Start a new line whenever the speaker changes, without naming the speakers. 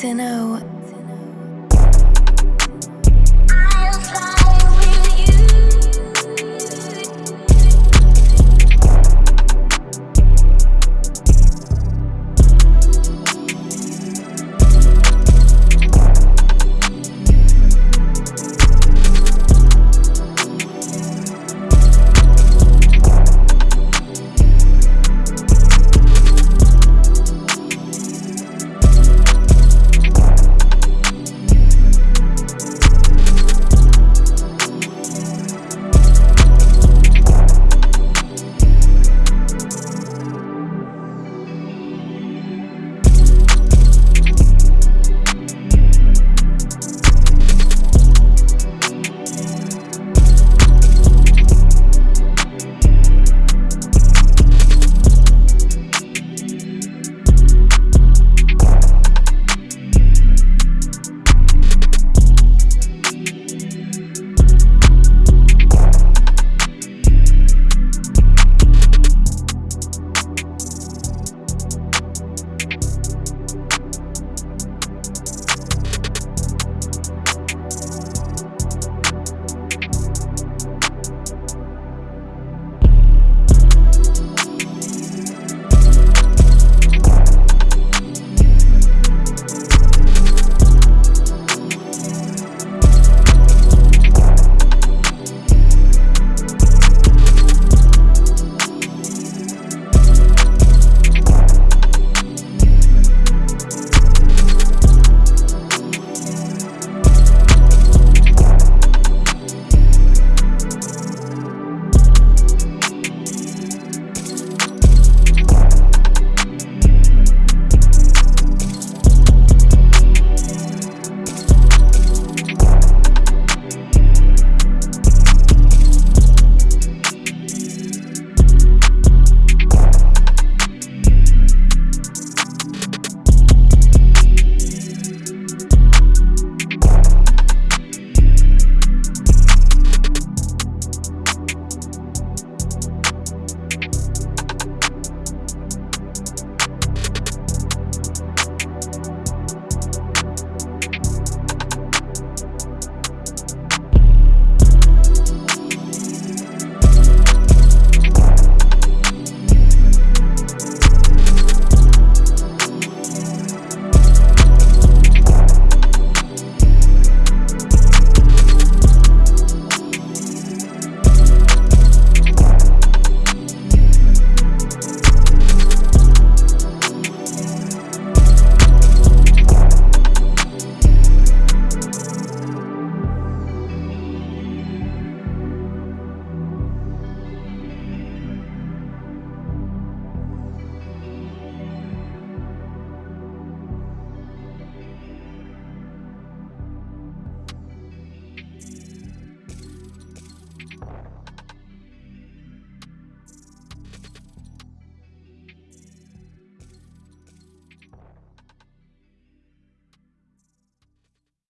to know.
I'll.